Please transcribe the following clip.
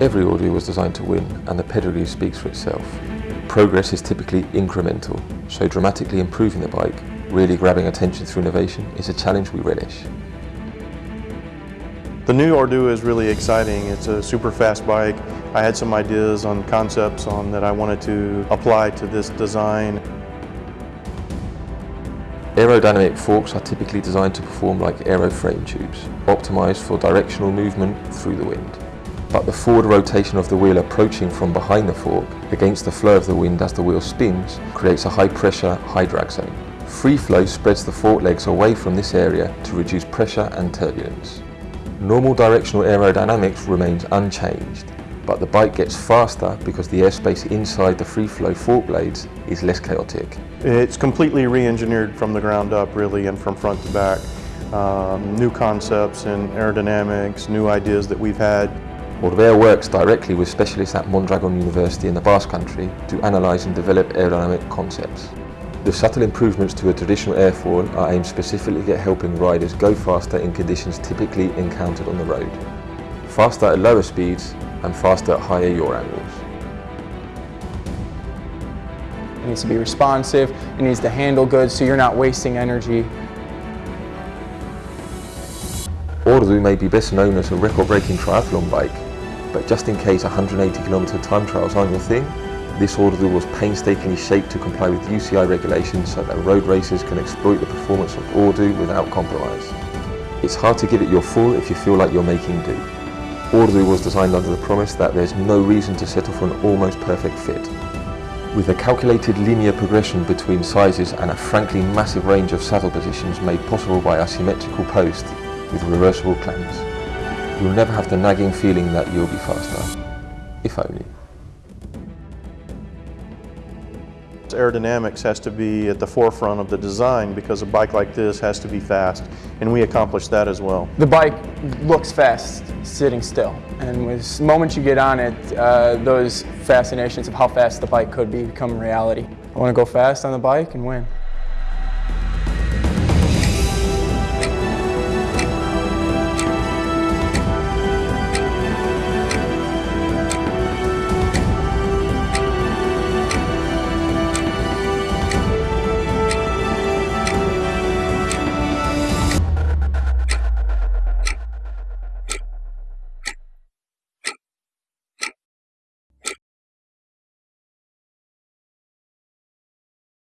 Every Ordu was designed to win and the pedigree speaks for itself. Progress is typically incremental, so dramatically improving the bike, really grabbing attention through innovation is a challenge we relish. The new Ordu is really exciting. It's a super fast bike. I had some ideas on concepts on that I wanted to apply to this design. Aerodynamic forks are typically designed to perform like aero frame tubes, optimised for directional movement through the wind. But the forward rotation of the wheel approaching from behind the fork against the flow of the wind as the wheel spins creates a high pressure, high drag zone. Free flow spreads the fork legs away from this area to reduce pressure and turbulence. Normal directional aerodynamics remains unchanged, but the bike gets faster because the airspace inside the free flow fork blades is less chaotic. It's completely re-engineered from the ground up really and from front to back. Um, new concepts in aerodynamics, new ideas that we've had. Orbea works directly with specialists at Mondragon University in the Basque Country to analyse and develop aerodynamic concepts. The subtle improvements to a traditional airfoil are aimed specifically at helping riders go faster in conditions typically encountered on the road. Faster at lower speeds and faster at higher yaw angles. It needs to be responsive, it needs to handle good so you're not wasting energy. Ordu may be best known as a record-breaking triathlon bike, but just in case 180 km time trials aren't your thing, this Ordu was painstakingly shaped to comply with UCI regulations so that road racers can exploit the performance of Ordu without compromise. It's hard to give it your full if you feel like you're making do. Ordu was designed under the promise that there's no reason to settle for an almost perfect fit. With a calculated linear progression between sizes and a frankly massive range of saddle positions made possible by a symmetrical post with reversible clamps, you'll never have the nagging feeling that you'll be faster. If only. Aerodynamics has to be at the forefront of the design because a bike like this has to be fast, and we accomplish that as well. The bike looks fast sitting still, and with the moment you get on it, uh, those fascinations of how fast the bike could be become reality. I want to go fast on the bike and win.